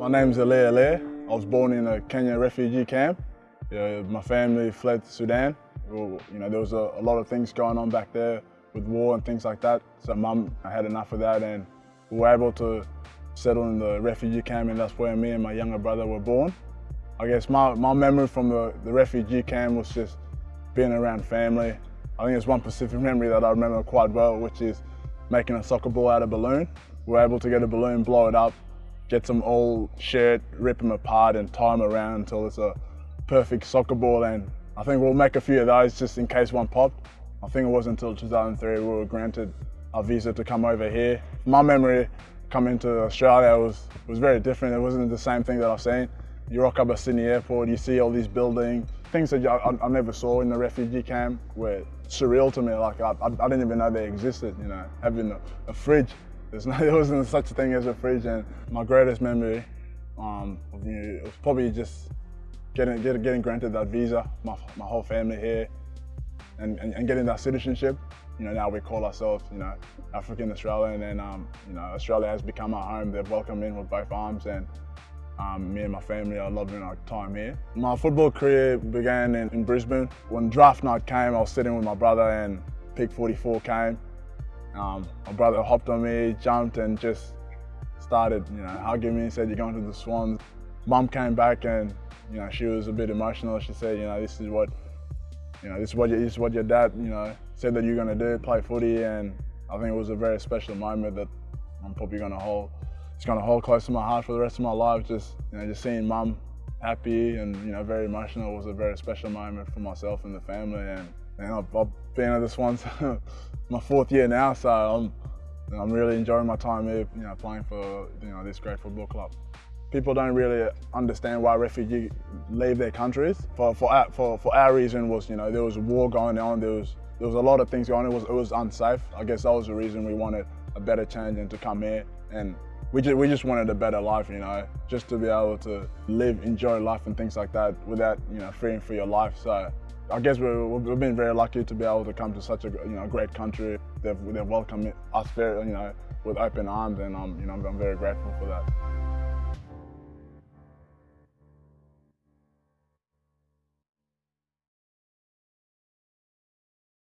My name's Aliir Aliir. I was born in a Kenya refugee camp. Yeah, my family fled to Sudan. You know, there was a, a, lot of things going on back there with war and things like that. So mum had enough of that and we were able to settle in the refugee camp and that's where me and my younger brother were born. I guess my, my memory from the, the refugee camp was just being around family. I think it's one specific memory that I remember quite well, which is making a soccer ball out of a balloon. We were able to get a balloon, blow it up, get some old shirt, rip them apart and tie them around until it's a perfect soccer ball. And I think we'll make a few of those just in case one popped. I think it wasn't until 2003 we were granted a visa to come over here. My memory coming to Australia was, was very different. It wasn't the same thing that I've seen. You rock up at Sydney Airport, you see all these buildings, things that I, I, never saw in the refugee camp were surreal to me. Like I, I didn't even know they existed, you know, having a, a fridge there's no, there wasn't such a thing as a fridge, and my greatest memory um, of you was probably just getting, getting getting granted that visa, my, my whole family here, and, and, and, getting that citizenship. You know, now we call ourselves, you know, African Australian, and um, you know, Australia has become our home. They've welcomed in with both arms, and um, me and my family are loving our time here. My football career began in, in Brisbane. When draft night came, I was sitting with my brother, and pick 44 came. Um, my brother hopped on me, jumped and just started, you know, hugging me, said, you're going to the Swans. Mum came back and, you know, she was a bit emotional. She said, you know, this is what, you know, this is what, your, this is what your dad, you know, said that you're going to do, play footy. And I think it was a very special moment that I'm probably going to hold, it's going to hold close to my heart for the rest of my life. Just, you know, just seeing mum happy and, you know, very emotional was a very special moment for myself and the family. And, and I've, I've been at this one my fourth year now, so I'm, I'm really enjoying my time here, you know, playing for you know this great football club. People don't really understand why refugees leave their countries. For, for, our, for, for our reason was, you know, there was a war going on, there was, there was a lot of things going on, it was, it was unsafe. I guess that was the reason we wanted a better change and to come here. And we just, we just wanted a better life, you know, just to be able to live, enjoy life and things like that without, you know, fearing for your life. So I guess we've been very lucky to be able to come to such a you know great country. They've, they've welcomed us very you know with open arms, and I'm you know I'm very grateful for that.